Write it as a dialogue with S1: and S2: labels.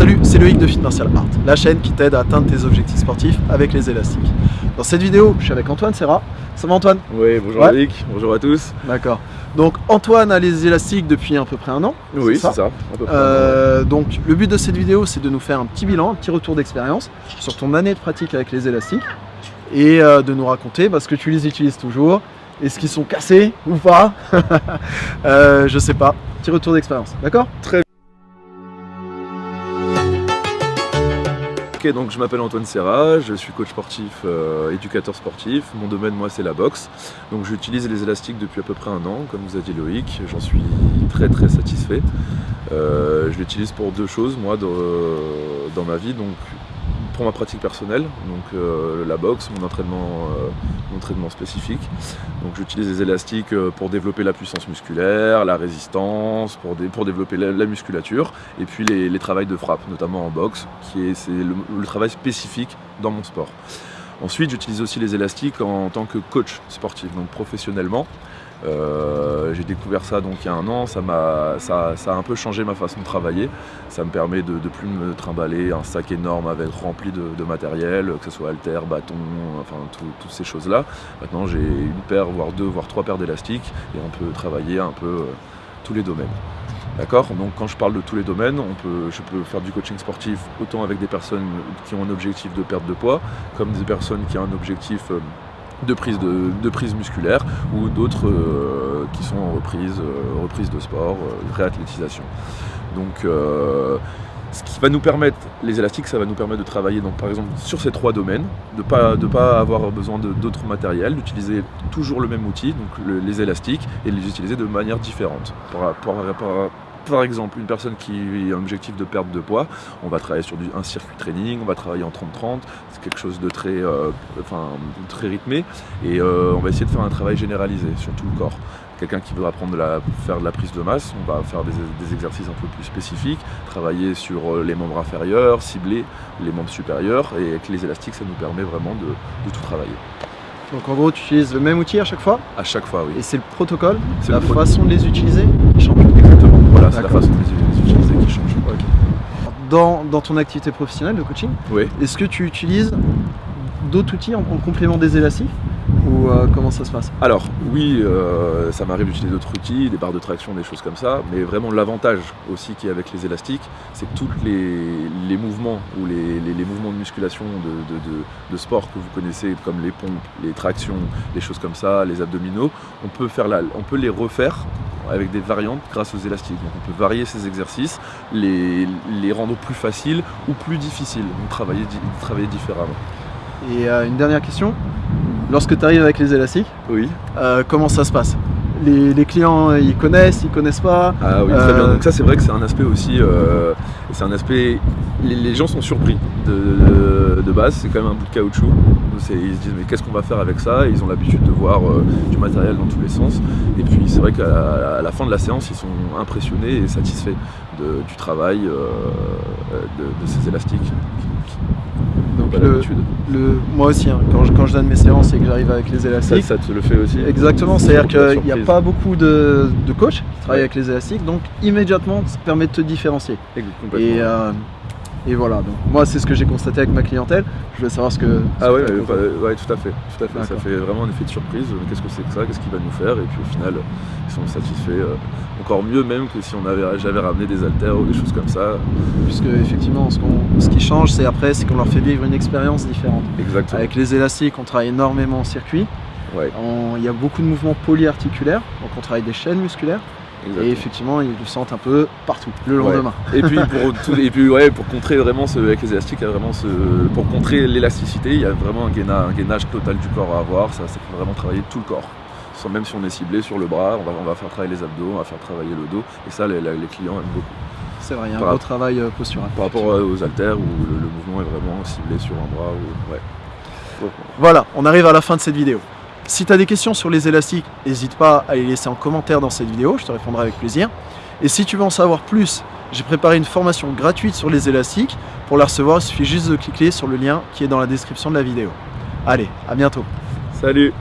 S1: Salut, c'est Loïc de Fit Martial Art, la chaîne qui t'aide à atteindre tes objectifs sportifs avec les élastiques. Dans cette vidéo, je suis avec Antoine Serra. Ça va Antoine?
S2: Oui, bonjour
S1: Ouais.
S2: Loïc, bonjour à tous.
S1: D'accord. Donc Antoine a les élastiques depuis à peu près un an.
S2: Oui, c'est ça. à peu près.
S1: Euh, donc le but de cette vidéo, c'est de nous faire un petit bilan, un petit retour d'expérience sur ton année de pratique avec les élastiques et euh, de nous raconter parce que tu les utilises toujours. Est-ce qu'ils sont cassés ou pas? Euh, Je sais pas. Petit retour d'expérience, d'accord?
S2: Ok, donc je m'appelle Antoine Serra, je suis coach sportif, euh, éducateur sportif. Mon domaine, moi, c'est la boxe. Donc j'utilise les élastiques depuis à peu près un an, comme vous a dit Loïc. J'en suis très très satisfait. Euh, je l'utilise pour deux choses, moi, dans, dans ma vie. Donc pour ma pratique personnelle, donc euh, la boxe, mon entraînement, euh, mon entraînement spécifique. Donc j'utilise les élastiques euh, pour développer la puissance musculaire, la résistance, pour, dé- pour développer la, la musculature, et puis les, les travails de frappe, notamment en boxe, qui est, le travail spécifique dans mon sport. Ensuite, j'utilise aussi les élastiques en tant que coach sportif, donc professionnellement. Euh, j'ai découvert ça donc il y a un an, ça, m'a, ça, a un peu changé ma façon de travailler. Ça me permet de ne plus me trimballer un sac énorme avec rempli de, matériel, que ce soit halter, bâton, enfin tout- toutes ces choses-là. Maintenant j'ai une paire, voire deux, voire trois paires d'élastiques et on peut travailler un peu euh, tous les domaines. D'accord? Donc quand je parle de tous les domaines, on peut, je peux faire du coaching sportif autant avec des personnes qui ont un objectif de perte de poids, comme des personnes qui ont un objectif euh, de prise, de, de prise musculaire, ou d'autres euh, qui sont en reprise, euh, reprise de sport, euh, réathlétisation. Donc ce qui va nous permettre, les élastiques, ça va nous permettre de travailler par exemple sur ces trois domaines, de ne pas, avoir besoin d'autres matériels, d'utiliser toujours le même outil, donc le- les élastiques, et de les utiliser de manière différente. Par exemple, une personne qui a un objectif de perte de poids, on va travailler sur du- un circuit training, on va travailler en 30-30, c'est quelque chose de très, euh, enfin, très rythmé, et euh, on va essayer de faire un travail généralisé sur tout le corps. Quelqu'un qui veut apprendre de la, faire de la prise de masse, on va faire des, des exercices un peu plus spécifiques, travailler sur euh, les membres inférieurs, cibler les membres supérieurs, et avec les élastiques, ça nous permet vraiment de, de tout travailler.
S1: Donc en gros, tu utilises le même outil à chaque fois?
S2: À chaque fois, oui.
S1: et c'est le protocole,
S2: C'est
S1: la façon de les utiliser? Qui change.
S2: Exactement. Voilà, c'est la façon de les utiliser qui change.
S1: Dans, dans ton activité professionnelle de coaching,
S2: Oui.
S1: est-ce que tu utilises d'autres outils en, en complément des élastiques? Ou euh, comment ça se passe?
S2: Alors, oui, euh, ça m'arrive d'utiliser d'autres outils, des barres de traction, des choses comme ça, mais vraiment l'avantage aussi qui est avec les élastiques, c'est que tous les, les mouvements ou les, les- les mouvements de musculation de, de- de- de sport que vous connaissez, comme les pompes, les tractions, les choses comme ça, les abdominaux, on peut, faire la, on peut les refaire avec des variantes grâce aux élastiques. Donc on peut varier ces exercices, les, les rendre plus faciles ou plus difficiles, donc travailler différemment.
S1: Et euh, une dernière question, lorsque tu arrives avec les élastiques,
S2: Oui.
S1: euh, comment ça se passe? Les, les clients, ils connaissent, ils connaissent pas
S2: Ah oui,
S1: Euh,
S2: très bien. Donc ça, c'est vrai que c'est un aspect aussi, euh, c'est un aspect, les, les gens sont surpris de, de- de base, c'est quand même un bout de caoutchouc. Ils se disent mais qu'est-ce qu'on va faire avec ça? Ils ont l'habitude de voir euh, du matériel dans tous les sens. Et puis c'est vrai qu'à la, à la fin de la séance, ils sont impressionnés et satisfaits de- du travail euh, de, de ces élastiques. Pas l'habitude.
S1: moi aussi, hein, quand, je, quand je donne mes séances et que j'arrive avec les
S2: Ça,
S1: élastiques,
S2: ça te le fait aussi
S1: exactement, c'est-à-dire qu'il n'y a pas beaucoup de, de coachs qui travaillent
S2: Ouais.
S1: avec les élastiques, donc immédiatement ça permet de te différencier. Et, euh, et voilà, donc moi c'est ce que j'ai constaté avec ma clientèle, je voulais savoir ce que...
S2: Ah ouais,
S1: que-
S2: ouais, tout à fait, tout à fait. Ça fait vraiment un effet de surprise. Qu'est-ce que c'est que ça? Qu'est-ce qu'il va nous faire? Et puis au final, ils sont satisfaits. euh, encore mieux même que si on avait, j'avais ramené des haltères ou des choses comme ça.
S1: Puisque effectivement ce, ce qui change c'est après c'est qu'on leur fait vivre une expérience différente.
S2: Exactement.
S1: Avec les élastiques on travaille énormément en circuit,
S2: Ouais,
S1: On- il y a beaucoup de mouvements polyarticulaires, donc on travaille des chaînes musculaires
S2: exactement.
S1: et effectivement ils le sentent un peu partout, le
S2: Ouais.
S1: lendemain.
S2: Et puis pour tout- et puis ouais, pour contrer vraiment ce, avec les élastiques, il y a vraiment ce, pour contrer l'élasticité, il y a vraiment un gainage, un gainage total du corps à avoir. Ça, ça fait vraiment travailler tout le corps. Même si on est ciblé sur le bras, on va, on va faire travailler les abdos, on va faire travailler le dos. Et ça, les, les clients aiment beaucoup.
S1: C'est vrai, il y a un
S2: Par
S1: beau travail euh, postural.
S2: Par rapport aux haltères où le, le mouvement est vraiment ciblé sur un bras. Ou, ouais.
S1: Voilà, on arrive à la fin de cette vidéo. Si tu as des questions sur les élastiques, n'hésite pas à les laisser en commentaire dans cette vidéo, je te répondrai avec plaisir. Et si tu veux en savoir plus, j'ai préparé une formation gratuite sur les élastiques. Pour la recevoir, il suffit juste de cliquer sur le lien qui est dans la description de la vidéo. Allez, à bientôt
S2: Salut